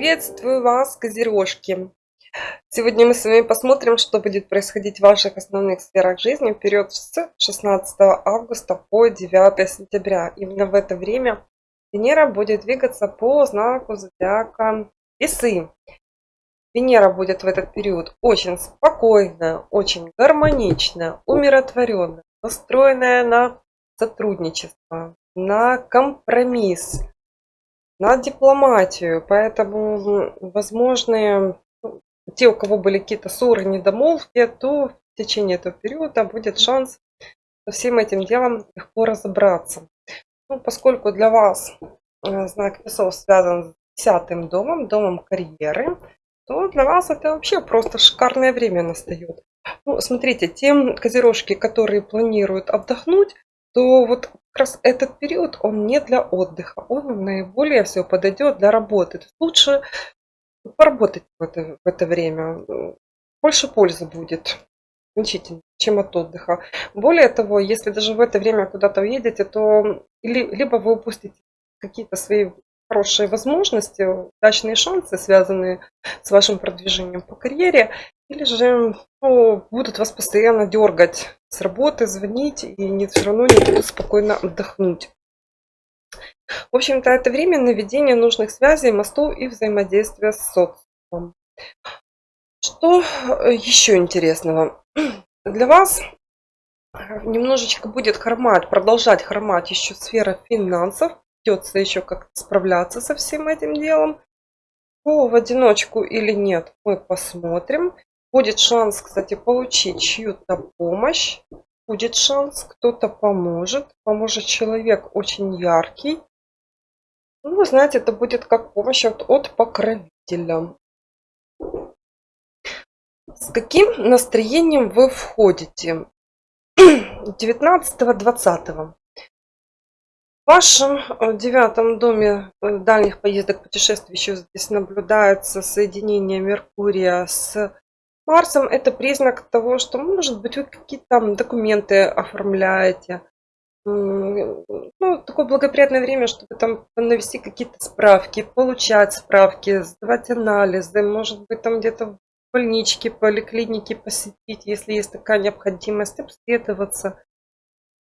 Приветствую вас, козерожки! Сегодня мы с вами посмотрим, что будет происходить в ваших основных сферах жизни в период с 16 августа по 9 сентября. Именно в это время Венера будет двигаться по знаку зодиака Весы. Венера будет в этот период очень спокойная, очень гармоничная, умиротворенная, настроенная на сотрудничество, на компромисс, на дипломатию. Поэтому возможные те, у кого были какие-то ссоры, недомолвки, то в течение этого периода будет шанс со всем этим делом легко разобраться. Ну, поскольку для вас э, знак весов связан с десятым домом, домом карьеры, то для вас это вообще просто шикарное время настает. Ну, смотрите, те козерожки, которые планируют отдохнуть, то вот как раз этот период, он не для отдыха, он наиболее все подойдет для работы. Лучше поработать в это, в это время, больше пользы будет значительно, чем от отдыха. Более того, если даже в это время куда-то уедете, то либо вы упустите какие-то свои хорошие возможности, удачные шансы, связанные с вашим продвижением по карьере, или же ну, будут вас постоянно дергать с работы, звонить, и не, все равно не будут спокойно отдохнуть. В общем-то, это время наведения нужных связей, мостов и взаимодействия с социумом. Что э, еще интересного? Для вас немножечко будет хромать, продолжать хромать еще сфера финансов. Придется еще как-то справляться со всем этим делом. По в одиночку или нет, мы посмотрим. Будет шанс, кстати, получить чью-то помощь. Будет шанс, кто-то поможет. Поможет человек очень яркий. Ну, вы знаете, это будет как помощь от, от покровителя. С каким настроением вы входите? 19-20. В вашем э, девятом доме э, дальних поездок путешествий еще здесь наблюдается соединение Меркурия с Марсом это признак того, что, может быть, вы какие-то документы оформляете. Ну, такое благоприятное время, чтобы там навести какие-то справки, получать справки, сдавать анализы, может быть, там где-то в больничке, поликлинике посетить, если есть такая необходимость, обследоваться.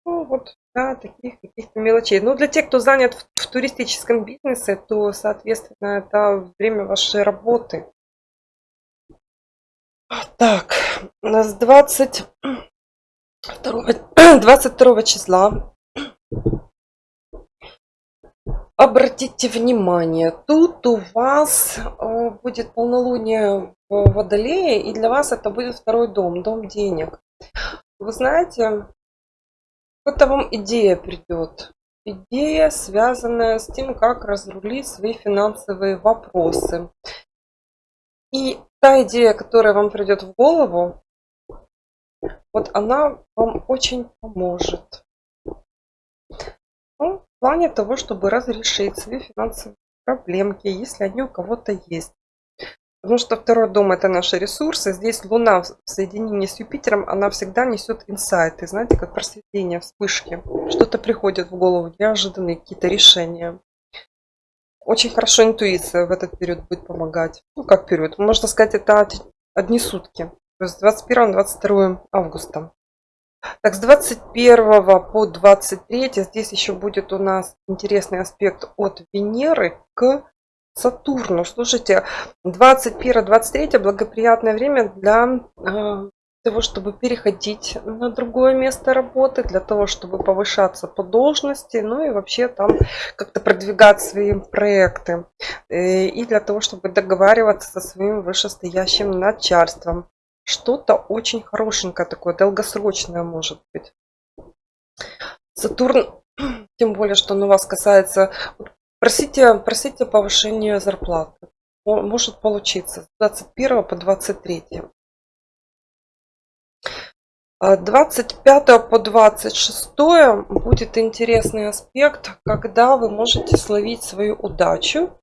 Ну, вот, да, таких каких-то мелочей. Ну, для тех, кто занят в, в туристическом бизнесе, то, соответственно, это время вашей работы. Так, у нас 22, 22 числа. Обратите внимание, тут у вас э, будет полнолуние в Водолее, и для вас это будет второй дом, дом денег. Вы знаете, это вам идея придет. Идея, связанная с тем, как разрулить свои финансовые вопросы. И та идея, которая вам придет в голову, вот она вам очень поможет. Ну, в плане того, чтобы разрешить свои финансовые проблемки, если они у кого-то есть. Потому что второй дом это наши ресурсы. Здесь Луна в соединении с Юпитером, она всегда несет инсайты. Знаете, как просветление, вспышки. Что-то приходит в голову, неожиданные какие-то решения. Очень хорошо интуиция в этот период будет помогать. Ну, как период? Можно сказать, это одни сутки. То есть 21-22 августа. Так, с 21 по 23 здесь еще будет у нас интересный аспект от Венеры к Сатурну. Слушайте, 21-23 благоприятное время для э, того, чтобы переходить на другое место работы, для того, чтобы повышаться по должности, ну и вообще там как-то продвигать свои проекты. Э, и для того, чтобы договариваться со своим вышестоящим начальством. Что-то очень хорошенькое такое, долгосрочное может быть. Сатурн, тем более, что он у вас касается... Просите, просите повышения зарплаты. Может получиться с 21 по 23. 25 по 26 будет интересный аспект, когда вы можете словить свою удачу.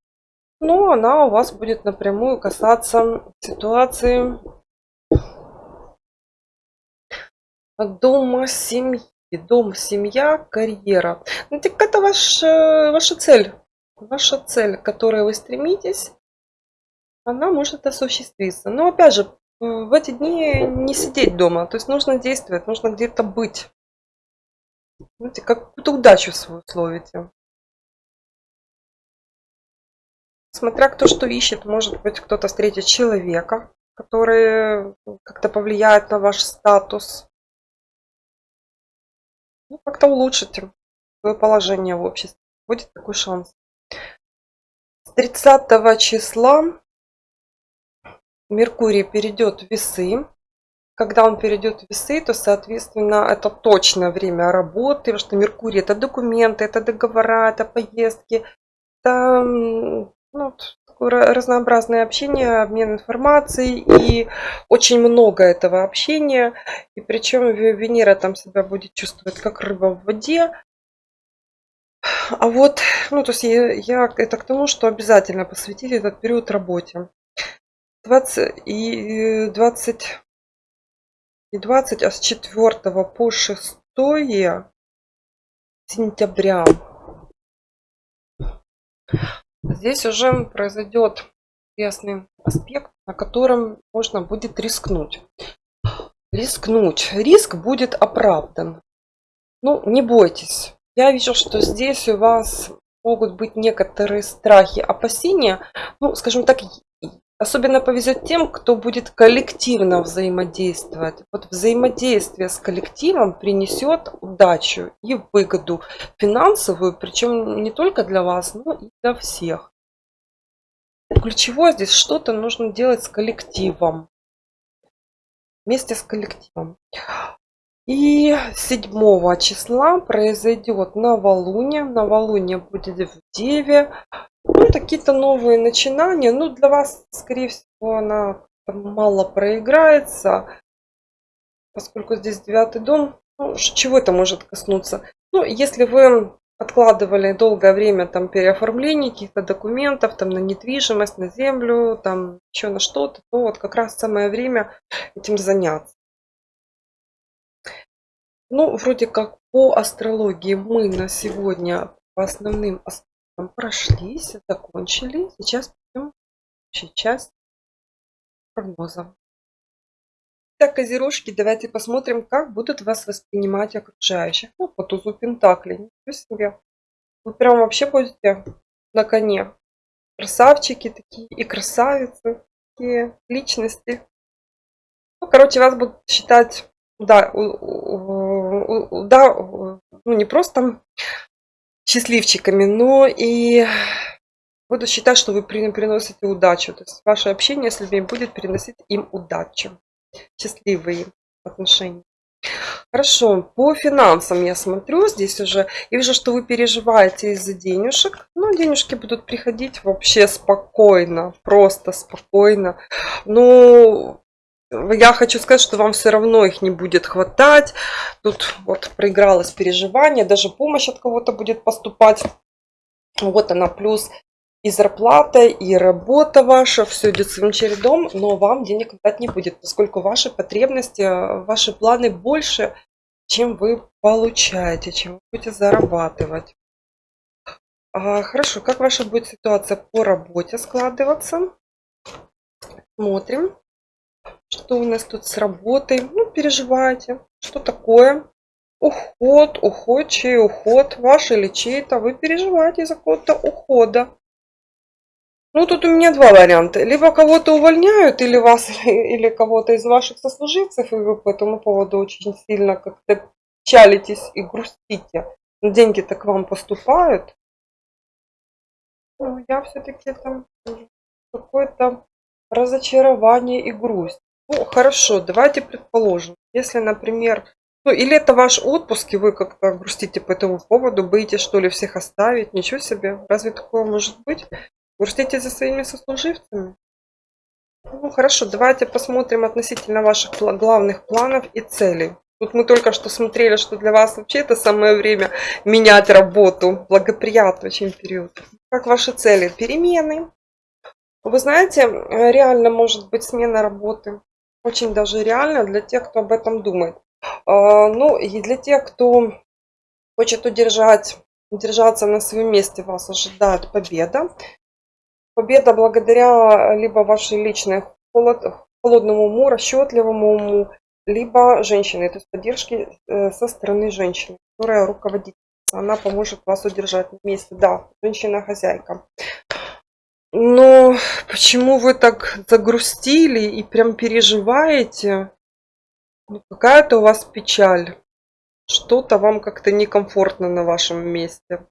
Но она у вас будет напрямую касаться ситуации дома, семьи. Дом, семья, карьера. Ну, так это ваш, э, ваша цель. Ваша цель, к которой вы стремитесь. она может осуществиться. Но опять же, в эти дни не сидеть дома. То есть нужно действовать, нужно где-то быть. Знаете, как какую-то удачу свою словите. Смотря кто что ищет, может быть кто-то встретит человека, который как-то повлияет на ваш статус. Ну, как-то улучшите свое положение в обществе. Будет такой шанс. С 30 числа Меркурий перейдет в весы. Когда он перейдет в весы, то, соответственно, это точное время работы, потому что Меркурий это документы, это договора, это поездки, это ну, разнообразное общение, обмен информацией и очень много этого общения. И причем Венера там себя будет чувствовать как рыба в воде. А вот, ну, то есть я, я это к тому, что обязательно посвятили этот период работе. 20 и 20 не 20, а с 4 по 6 сентября. Здесь уже произойдет ясный аспект, на котором можно будет рискнуть. Рискнуть. Риск будет оправдан. Ну, не бойтесь. Я вижу, что здесь у вас могут быть некоторые страхи, опасения. Ну, скажем так, Особенно повезет тем, кто будет коллективно взаимодействовать. Вот взаимодействие с коллективом принесет удачу и выгоду финансовую, причем не только для вас, но и для всех. Ключевое здесь что-то нужно делать с коллективом. Вместе с коллективом. И 7 числа произойдет новолуние. Новолуние будет в Деве. Ну, какие-то новые начинания. Ну, для вас, скорее всего, она мало проиграется, поскольку здесь девятый дом. Ну, чего это может коснуться? Ну, если вы откладывали долгое время там переоформление каких-то документов, там на недвижимость, на землю, там еще на что-то, то вот как раз самое время этим заняться. Ну, вроде как по астрологии мы на сегодня по основным аспектам прошлись, закончили. Сейчас пойдем в часть прогноза. Так, козерожки, давайте посмотрим, как будут вас воспринимать окружающих. Ну, по тузу Пентакли. Ничего себе. Вы прям вообще будете на коне. Красавчики такие и красавицы. Такие личности. Ну, короче, вас будут считать, да, да, ну не просто счастливчиками, но и буду считать, что вы приносите удачу. То есть ваше общение с людьми будет приносить им удачу. Счастливые отношения. Хорошо, по финансам я смотрю здесь уже и вижу, что вы переживаете из-за денежек. Но денежки будут приходить вообще спокойно, просто спокойно. Но я хочу сказать, что вам все равно их не будет хватать. Тут вот проигралось переживание, даже помощь от кого-то будет поступать. Вот она, плюс и зарплата, и работа ваша, все идет своим чередом, но вам денег хватать не будет, поскольку ваши потребности, ваши планы больше, чем вы получаете, чем вы будете зарабатывать. А, хорошо, как ваша будет ситуация по работе складываться? Смотрим. Что у нас тут с работой? Ну, переживайте. Что такое? Уход, уход, чей уход? Ваш или чей-то? Вы переживаете из-за какого-то ухода. Ну, тут у меня два варианта. Либо кого-то увольняют, или вас, или кого-то из ваших сослуживцев, и вы по этому поводу очень сильно как-то печалитесь и грустите. Деньги-то к вам поступают. Ну, я все-таки там какое-то разочарование и грусть. Ну, хорошо, давайте предположим, если, например, ну, или это ваш отпуск, и вы как-то грустите по этому поводу, боитесь, что ли, всех оставить, ничего себе, разве такое может быть? Грустите за своими сослуживцами? Ну, хорошо, давайте посмотрим относительно ваших главных планов и целей. Тут мы только что смотрели, что для вас вообще это самое время менять работу. Благоприятный очень период. Как ваши цели? Перемены. Вы знаете, реально может быть смена работы очень даже реально для тех, кто об этом думает. А, ну и для тех, кто хочет удержать, удержаться на своем месте, вас ожидает победа. Победа благодаря либо вашей личной холод, холодному уму, расчетливому уму, либо женщины, то есть поддержки э, со стороны женщины, которая руководит. Она поможет вас удержать на месте. Да, женщина-хозяйка. Но почему вы так загрустили и прям переживаете? Ну, какая-то у вас печаль. Что-то вам как-то некомфортно на вашем месте.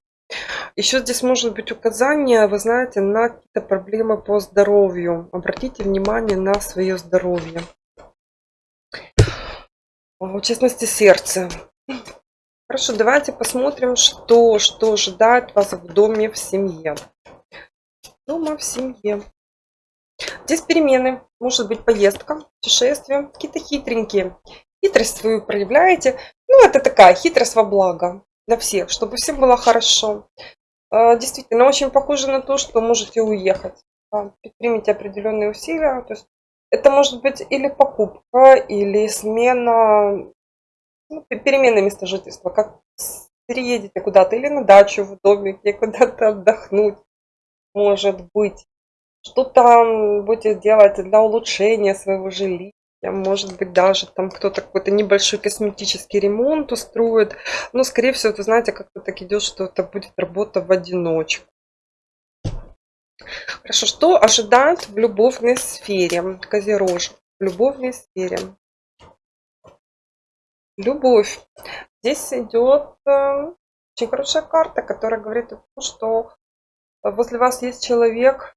Еще здесь может быть указание, вы знаете, на какие-то проблемы по здоровью. Обратите внимание на свое здоровье. В частности, сердце. Хорошо, давайте посмотрим, что, что ожидает вас в доме, в семье. Дома, в семье. Здесь перемены. Может быть поездка, путешествие. Какие-то хитренькие. Хитрость свою проявляете. Ну, это такая хитрость во благо для всех, чтобы всем было хорошо. А, действительно, очень похоже на то, что можете уехать. Предпримите определенные усилия. То есть это может быть или покупка, или смена, ну, перемена места жительства. Как переедете куда-то или на дачу, в домик, или куда-то отдохнуть, может быть. Что-то будете делать для улучшения своего жилища. Может быть, даже там кто-то какой-то небольшой косметический ремонт устроит. Но, скорее всего, вы знаете, как-то так идет, что это будет работа в одиночку. Хорошо, что ожидают в любовной сфере Козерож? В любовной сфере. Любовь. Здесь идет э, очень хорошая карта, которая говорит о том, что возле вас есть человек,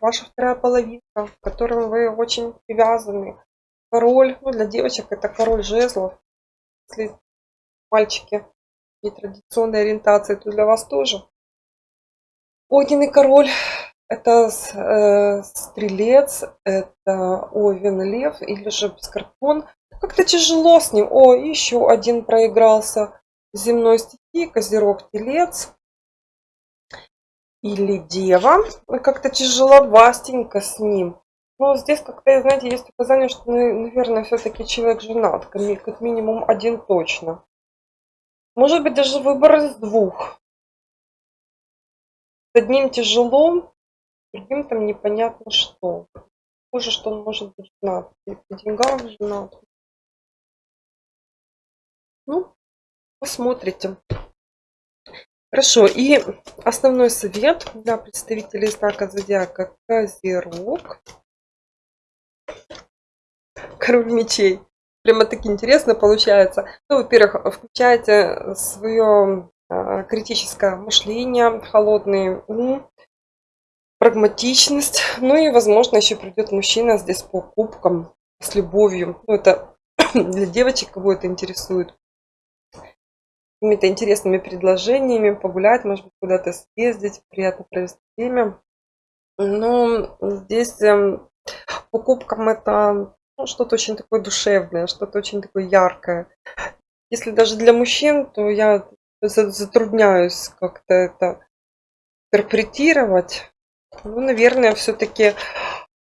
ваша вторая половинка, к которому вы очень привязаны. Король, ну для девочек это король жезлов. Если мальчики и традиционной ориентации, то для вас тоже. Огненный король это э, стрелец, это овен, лев или же скорпион. Как-то тяжело с ним. О, еще один проигрался земной стихии, козерог, телец или дева. Как-то тяжеловастенько с ним. Но здесь как-то, знаете, есть указание, что, наверное, все-таки человек женат. Как минимум один точно. Может быть, даже выбор из двух. С одним тяжело, другим там непонятно что. Хуже, что он может быть женат. Или по деньгам женат. Ну, посмотрите. Хорошо, и основной совет для представителей знака зодиака Козерог. Король мечей. Прямо таки интересно получается. Ну, во-первых, включайте свое а, критическое мышление, холодный ум, прагматичность. Ну и, возможно, еще придет мужчина здесь по кубкам с любовью. Ну, это для девочек, кого это интересует. Какими-то интересными предложениями, погулять, может быть, куда-то съездить, приятно провести время. Но здесь эм, по кубкам это ну, что-то очень такое душевное, что-то очень такое яркое. Если даже для мужчин, то я затрудняюсь как-то это интерпретировать. Ну, наверное, все-таки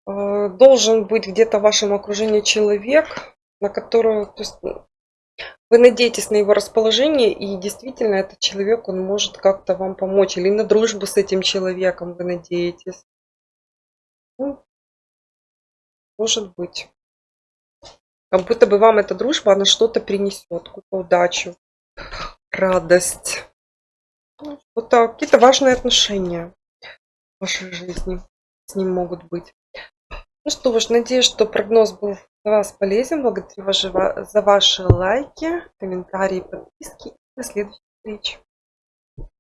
э, должен быть где-то в вашем окружении человек, на которого, то есть, вы надеетесь на его расположение, и действительно этот человек, он может как-то вам помочь. Или на дружбу с этим человеком вы надеетесь. Ну, может быть. Как будто бы вам эта дружба, она что-то принесет, какую-то удачу радость. Вот какие-то важные отношения в вашей жизни с ним могут быть. Ну что ж, надеюсь, что прогноз был для вас полезен. Благодарю вас за ваши лайки, комментарии, подписки. До следующей встречи.